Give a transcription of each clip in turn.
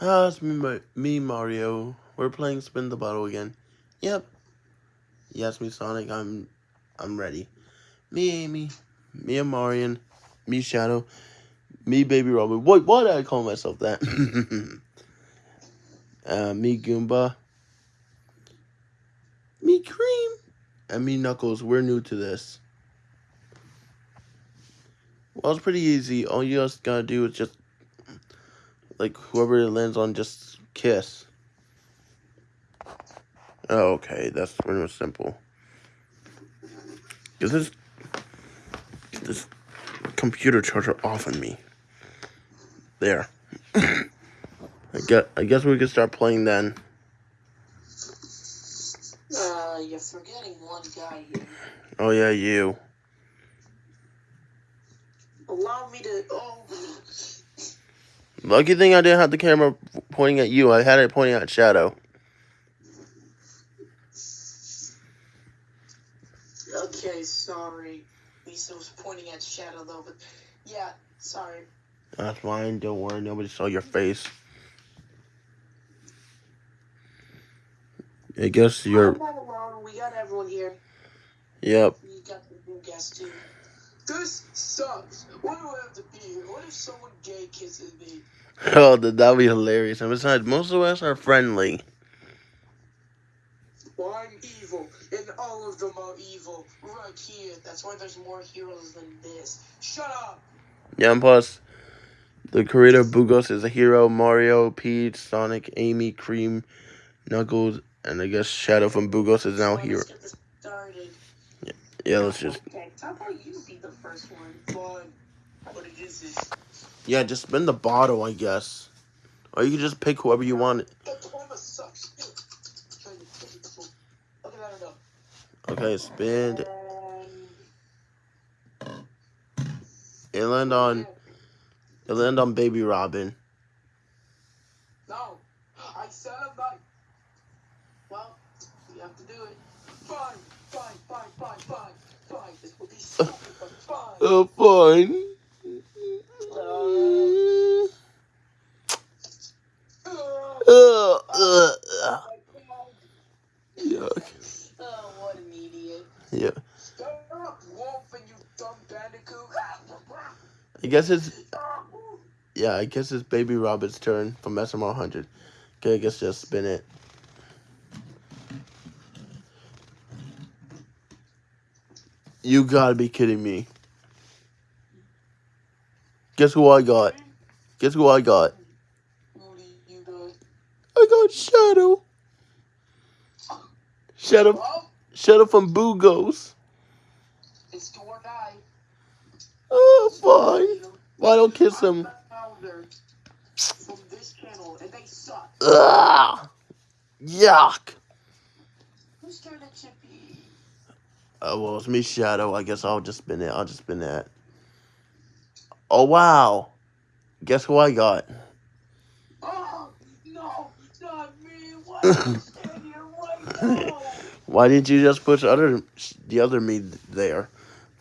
Ah, it's me, me, Mario. We're playing Spin the Bottle again. Yep. Yes, me, Sonic. I'm, I'm ready. Me, Amy. Me, Marion. Me, Shadow. Me, Baby Robin. Wait, why did I call myself that? uh, me, Goomba. Me, Cream. And me, Knuckles. We're new to this. Well, it's pretty easy. All you guys gotta do is just, like, whoever it lands on, just kiss. Oh, okay, that's pretty much simple. Get this, get this computer charger off of me. There. I guess, I guess we can start playing then. Uh, you're forgetting one guy here. Oh, yeah, you. Allow me to. Oh. Lucky thing I didn't have the camera pointing at you. I had it pointing at Shadow. Okay, sorry. Lisa was pointing at Shadow though, but yeah, sorry. That's fine. Don't worry. Nobody saw your face. I guess you're. I'm not alone. We got everyone here. Yep. We got the new guest too. This sucks. Why do I have to be here? What if someone gay kisses me? Oh, that that'd be hilarious. And besides, most of us are friendly. Well, I'm evil, and all of them are evil. Right here. That's why there's more heroes than this. Shut up! Yeah, and plus, the creator of Bugos is a hero. Mario, Peach, Sonic, Amy, Cream, Knuckles, and I guess Shadow from Bugos is now Well, hero. Let's get this started. Yeah, let's just. Okay, how about you be the first one? Fine. What is this? Yeah, just spin the bottle, I guess. Or you can just pick whoever you want. That diploma sucks. Ew. Trying to take this one. Okay, I don't know. Okay, spin. It land on. It land on Baby Robin. No, I said I'm not. Well, we have to do it. Fine, fine, fine, fine, fine. But fine. Uh, Uh, uh, uh. Yuck. Oh, what an idiot. Yeah. Shut up, wolf, and you dumb bandicoot. I guess it's. Yeah, I guess it's Baby Robin's turn from SMR 100. Okay, I guess just spin it. You gotta be kidding me. Guess who I got? Guess who I got? I got Shadow. Shadow, Shadow from Bugos. it's do or. Oh, fine. Why don't kiss I'm him? from this channel, and they suck. Ugh. Yuck. Who's turn it should Oh, well, it's me, Shadow. I guess I'll just spin it. I'll just spin that. Oh, wow. Guess who I got? Oh, no, not me. Why right? Why didn't you just push other the other me there?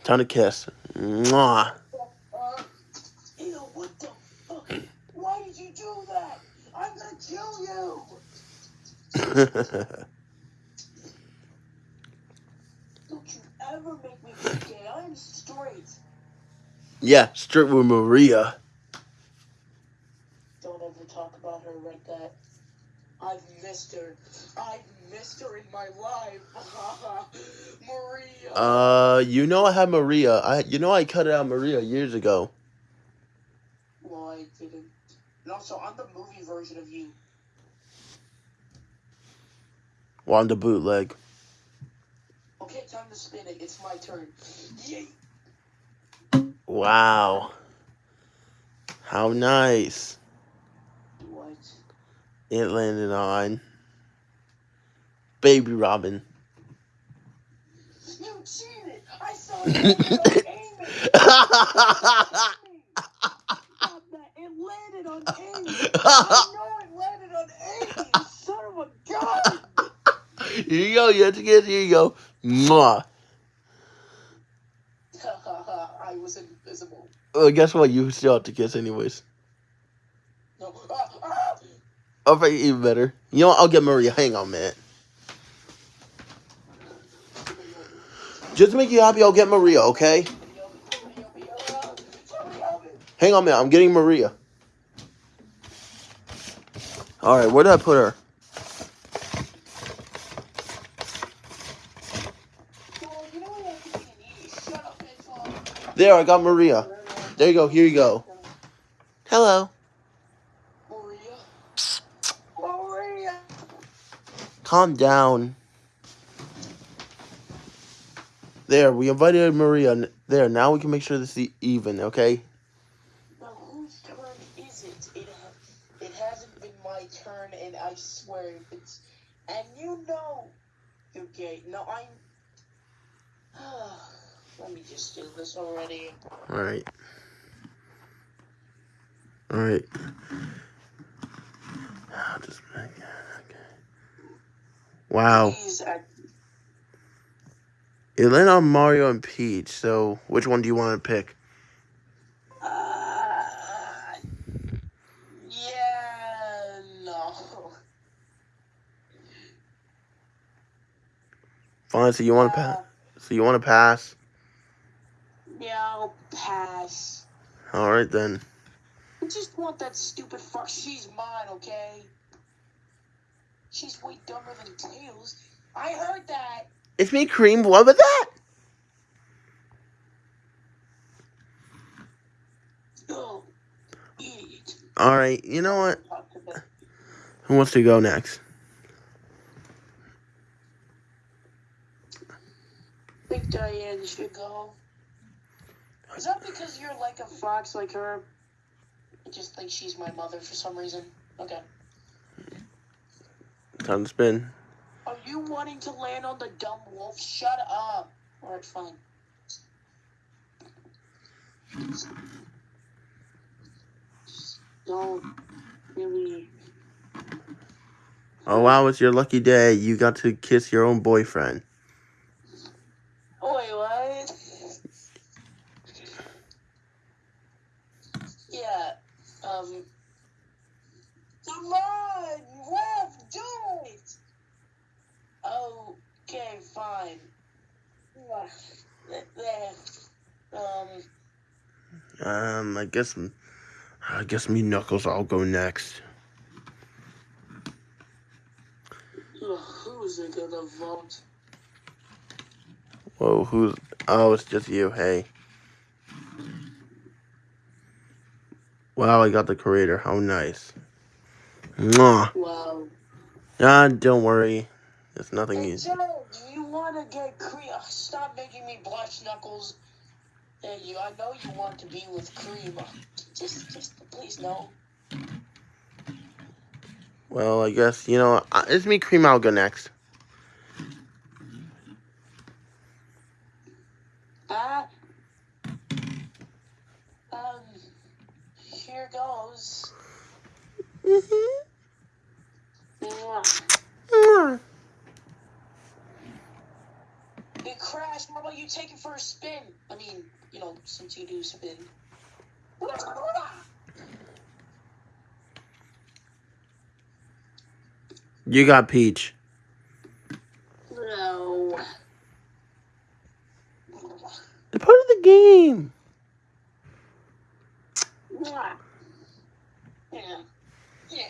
Time to kiss. Mwah. Uh, ew, what? Why did you do that? I'm gonna kill you. Don't you ever make me feel gay. I'm straight. yeah, straight with Maria. Don't ever talk about her like that. I've missed her. I've missed her in my life. Maria. Uh, you know I had Maria. I you know I cut out Maria years ago. well, I didn't. And also, I'm the movie version of you. Well, the bootleg. Okay, time to spin it. It's my turn. Yay! Wow. How nice. What? It landed on Baby Robin. You cheated! I saw it landed on Amy! Stop that. It landed on Amy! I know it landed on Amy! Son of a gun! here you go. You have to get. Here you go. Mwah. I was invisible. Well, guess what? You still have to kiss anyways. No. Ah! Okay, even better. You know what? I'll get Maria. Hang on, man. Just to make you happy, I'll get Maria, okay? Hang on, man. I'm getting Maria. All right, where did I put her? There, I got Maria. There you go. Here you go. Hello. Maria? Maria! Calm down. There, we invited Maria. There, now we can make sure this is even, okay? Now, whose turn is it? It, ha- it hasn't been my turn, and I swear if it's. And you know. Okay, no, I'm. Let me just do this already. All right. All right. I'll just make it, okay. Wow. Please, I, It landed on Mario and Peach, so which one do you want to pick? uh, yeah, no. Fine, so you want to pass? So you want to pass? Yeah, pass. All right then. I just want that stupid fuck. She's mine, okay? She's way dumber than Tails. I heard that. It's me, Cream. What was that? Oh, idiot. All right. You know what? Talk to the- Who wants to go next? I think Diane should go. Is that because you're like a fox like her? I just think she's my mother for some reason. Okay. Time to spin. Are you wanting to land on the dumb wolf? Shut up. Alright, fine. Don't really. Oh wow, it's your lucky day. You got to kiss your own boyfriend. Oh, wait, what? Yeah, um. Come on, Wolf, do it! Okay, fine. Um, Um, I guess, I guess me Knuckles. I'll go next. who's it gonna vote? Whoa, who's? Oh, it's just you. Hey. Wow, I got the creator. How nice. Mwah. Wow. Ah, don't worry. It's nothing Hey, easy. Joe, do you wanna get cre- Stop making me blush, Knuckles. Hey, you. I know you want to be with Cream. Just, just please no. Well, I guess you know. uh, It's me, Cream. I'll go next. Ah. Um. Here goes. Mwah. It crashed. How about you take it for a spin? I mean, you know, since you do spin. You got Peach. No. It's part of the game. Mwah. Yeah. Yeah.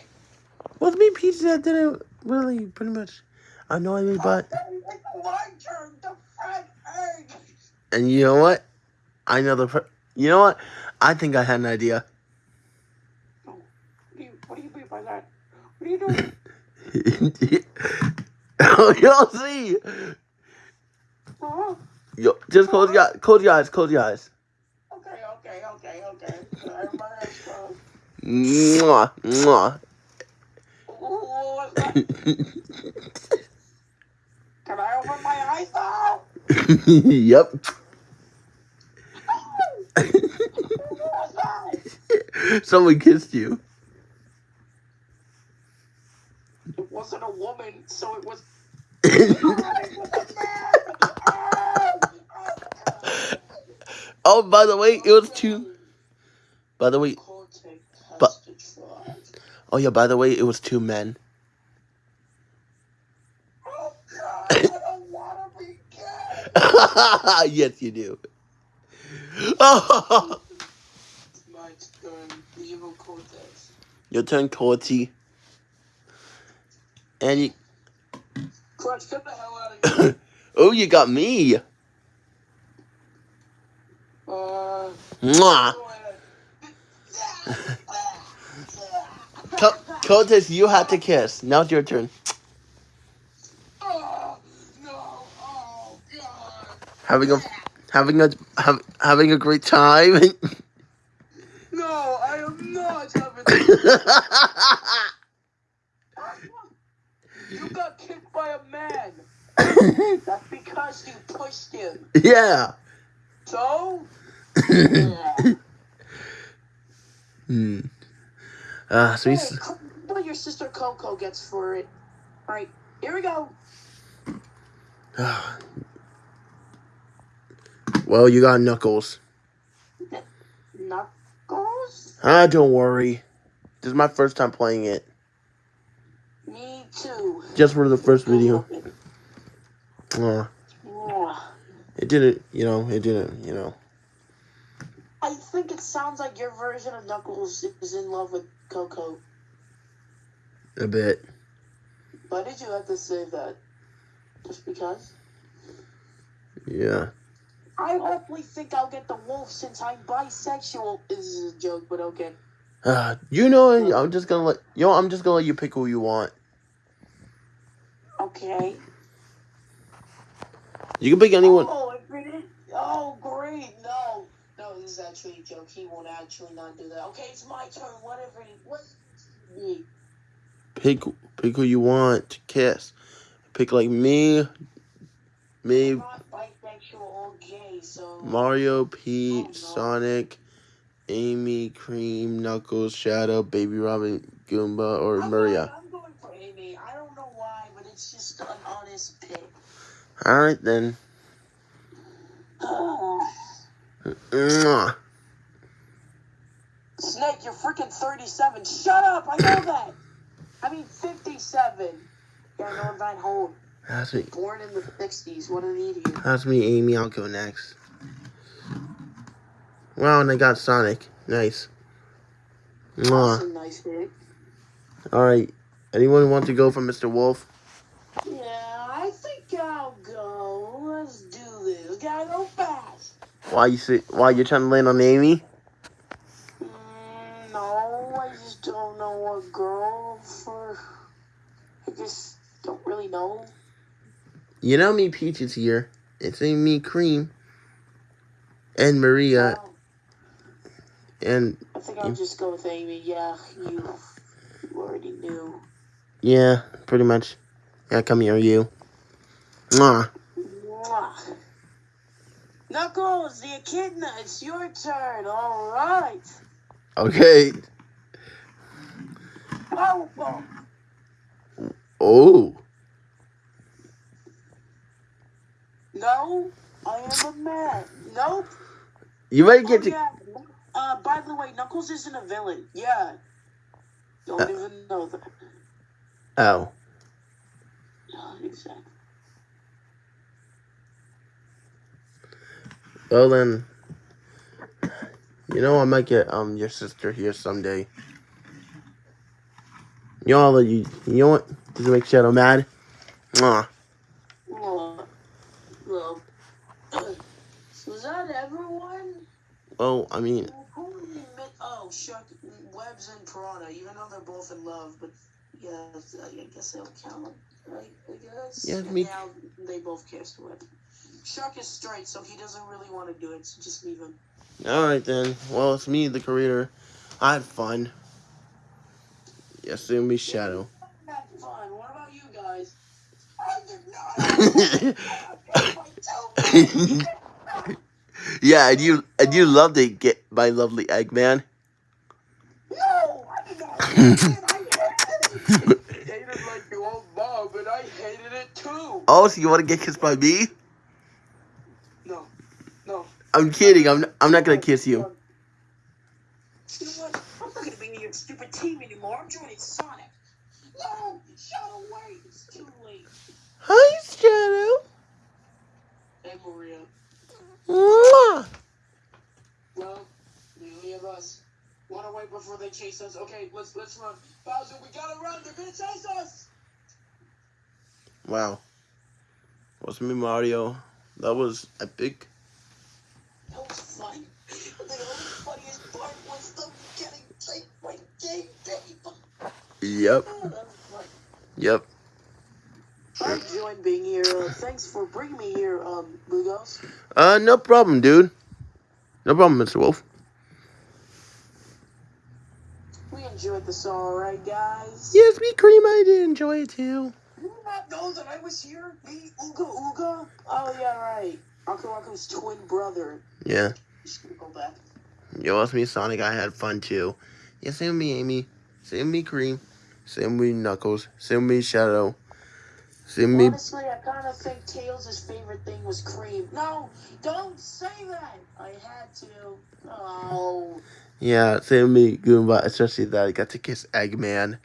Well, it's me, Peach, that didn't really pretty much. annoy me, but my turn to and you know what? I know the. Per- you know what? I think I had an idea. What do you, what do you mean by that? What are you doing? oh, you'll see. huh? Yo, just close your uh-huh. eyes. Close your eyes. Close your eyes. Okay, okay, okay, okay. Eyes closed. Mwah, mwah. Can I open my eyes now? yep. Someone kissed you. It wasn't a woman, so it was. oh, by the way, it was two. By the way, But- Oh yeah, by the way, it was two men. Oh God, I don't wanna be gay. yes, you do. Oh, my turn. Evil Cortex. your turn, Corty. And you, Clutch, the hell out of here. oh, you got me. Uh, Mwah. Co- you had to kiss. Now it's your turn. Oh, no. Oh. Having a, having a, have, having a great time. No, I am not having You got kicked by a man. That's because you pushed him. yeah. So? Yeah. hmm. Ah, so Hey, he's, what your sister Coco gets for it. Alright, here we go. Well, you got Knuckles. Knuckles? Ah, don't worry. This is my first time playing it. Me too. Just for the first video. Mwah. it didn't, you know, it didn't, you know. I think it sounds like your version of Knuckles is in love with Coco. A bit. Why did you have to say that? Just because? Yeah. I hopefully think I'll get the wolf since I'm bisexual. This is a joke, but okay. Ah, you know, I'm just gonna let, you know, I'm just gonna let you pick who you want. Okay. You can pick anyone. Oh, if it is, oh, great. No. No, this is actually a joke. He won't actually not do that. Okay, it's my turn. Whatever. He, what? Me. Pick, pick who you want to kiss. Pick like me, me, Mario, Pete, Oh, no. Sonic, Amy, Cream, Knuckles, Shadow, Baby Robin, Goomba, or I'm Maria. Going, I'm going for Amy. I don't know why, but it's just an honest pick. Alright then. Mwah. Snake, you're freaking 37. Shut up! I know that! I mean 57. Yeah, I know Van Holt. That's me. Born in the 60s. What an idiot. That's me, Amy. I'll go next. Wow, and I got Sonic. Nice. Mwah. nice pick. Alright. Anyone want to go for Mr. Wolf? Yeah, I think I'll go. Let's do this. Gotta go fast. Why you say, why you trying to land on Amy? Mm, no, I just don't know what girl for. I just don't really know. You know me, Peach is here. It's me, Cream, and Maria, Well, and I think I'll just go with Amy. Yeah, you, you already knew. yeah, pretty much. Yeah, come here, you. Mwah. Mwah. Knuckles, the echidna, it's your turn. All right. Okay. Powerbomb. Oh. No, I am a man. Nope. You might Oh, get to. yeah. Uh, by the way, Knuckles isn't a villain. Yeah. Don't Uh. even know that. Oh. Oh, exactly. Well then. You know I might get um your sister here someday. You know I'll let you. You know what? Does it make Shadow mad? Mwah. Well, well. Was that everyone? Well, I mean, Who would we admit? Oh, Shark, Webs and Piranha, even though they're both in love, but yeah, I guess they'll count, right? I guess. Yeah, And me- Now they both cast Web. Shark is straight, so he doesn't really want to do it, so just leave him. Alright then. Well, it's me, the creator. I had fun. Yes, it'll be Shadow. Had fun. What about you guys? I did not. yeah, and you and you loved it, get my lovely Eggman. no, I did not. I hated like your old mom, but I hated it too. Oh, so you want to get kissed by me? No, no. I'm kidding. I'm I'm not gonna kiss you. You know what? I'm not gonna be in your stupid team anymore. I'm joining Sonic. No, Shadow, wait. It's too late. Hi, Shadow. Hey, Maria. Mwah. Well, nearly of us. Wanna wait before they chase us? Okay, let's let's run. Bowser, we gotta run. They're gonna chase us. Wow. What's me, Mario? That was epic. That was fun. The only funniest part was them getting chased by Game Babe. Yep. Oh, was. Yep. I enjoyed being here. Uh, thanks for bringing me here, um, Lugos. Uh, no problem, dude. No problem, Mr. Wolf. We enjoyed the song, right, guys? Yes, me, Cream, I did enjoy it too. You not know that I was here? Me, Ooga Ooga? Oh, yeah, right. Uncle Rocco's twin brother. Yeah. Just gonna go back. Yo, it's me, Sonic. I had fun too. Yeah, same with me, Amy. Same with me, Cream. Same with me, Knuckles. Same with me, Shadow. With me. Honestly, I kind of think Tails' favorite thing was cream. No, don't say that. I had to. Oh. Yeah, same me, Goomba. Especially that I got to kiss Eggman.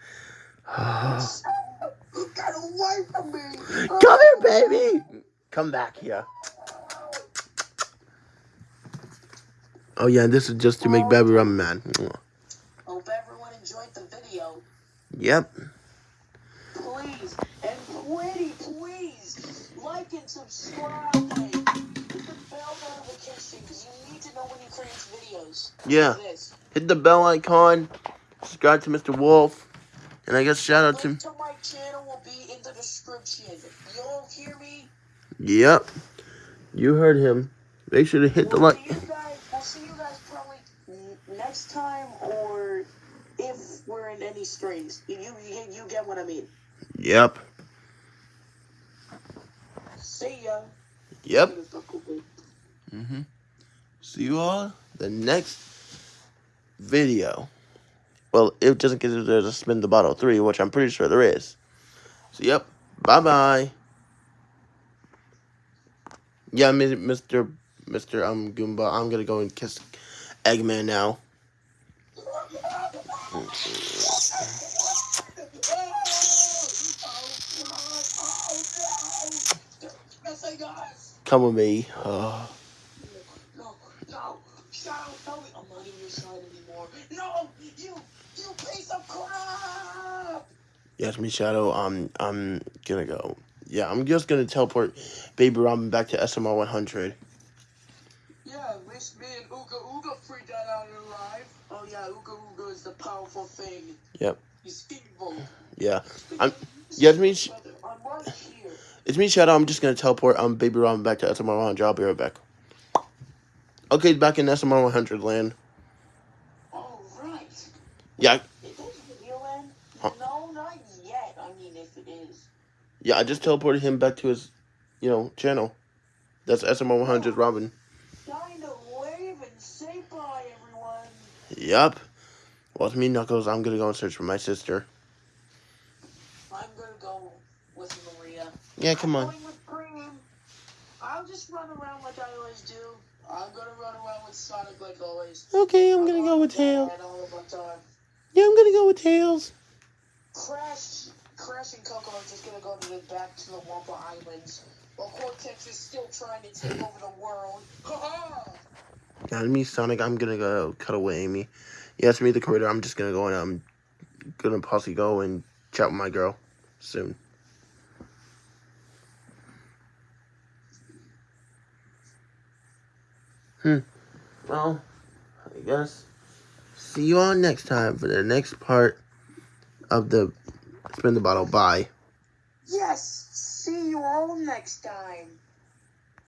You got away from me. Come here, baby. Come back here. Oh yeah, and this is just to make Baby Run Man. Hope everyone enjoyed the video. Yep. Please, and pretty please, like and subscribe. Hit the bell notification because you need to know when he creates videos. Yeah. Hit the bell icon. Subscribe to Mr. Wolf. And I guess shout out to. To my channel will be in the description. You all hear me? Yep. You heard him. Make sure to hit the We'll like. We'll see you guys probably next time, or if we're in any streams. You you you get what I mean. Yep. See ya. Yep. Mm-hmm. See you all the next video. Well, if just in case there's a spin the bottle three, which I'm pretty sure there is. So yep. Bye bye. Yeah, Mr. Mr. Um Goomba, I'm gonna go and kiss Eggman now. Come with me. Oh. No, no, Shadow, tell me I'm not in your side anymore. No, you, you piece of crap! Yes, me Shadow. Um, I'm gonna go. Yeah, I'm just gonna teleport Baby Robin back to SMR 100. Yeah, at least me and Ooga Ooga freaked that out alive. Oh yeah, Ooga Ooga is the powerful thing. Yep. He's evil. Yeah, I'm- yeah, it's me, Sh- I'm right here. it's me Shadow. I'm just gonna teleport um Baby Robin back to SMR 100. I'll be right back. Okay, back in SMR 100 land. All right. Yeah, Is this the real end? Huh? No, not yet. I mean, if it is. yeah. I just teleported him back to his, you know, channel. That's SMR 100 Robin. Time to wave and say bye, everyone. Yep. Well, it's me Knuckles. I'm gonna go and search for my sister. I'm gonna go with Maria. Yeah, come on. going with Cream. I'll just run around like I always do. I'm gonna run around with Sonic like always. Okay, I'm gonna go with Tails. Tails. all of our time. Yeah, I'm gonna go with Tails. Crash, Crash and Coco are just gonna go to the back to the Wumpa Islands. While Cortex is still trying to take over the world. Ha! Now, me, Sonic, I'm gonna go cut away Amy. Yes, me, the creator. I'm just gonna go and I'm gonna possibly go and chat with my girl soon. Hmm. Well, I guess see you all next time for the next part of the spin the bottle. Bye. Yes, see you all next time.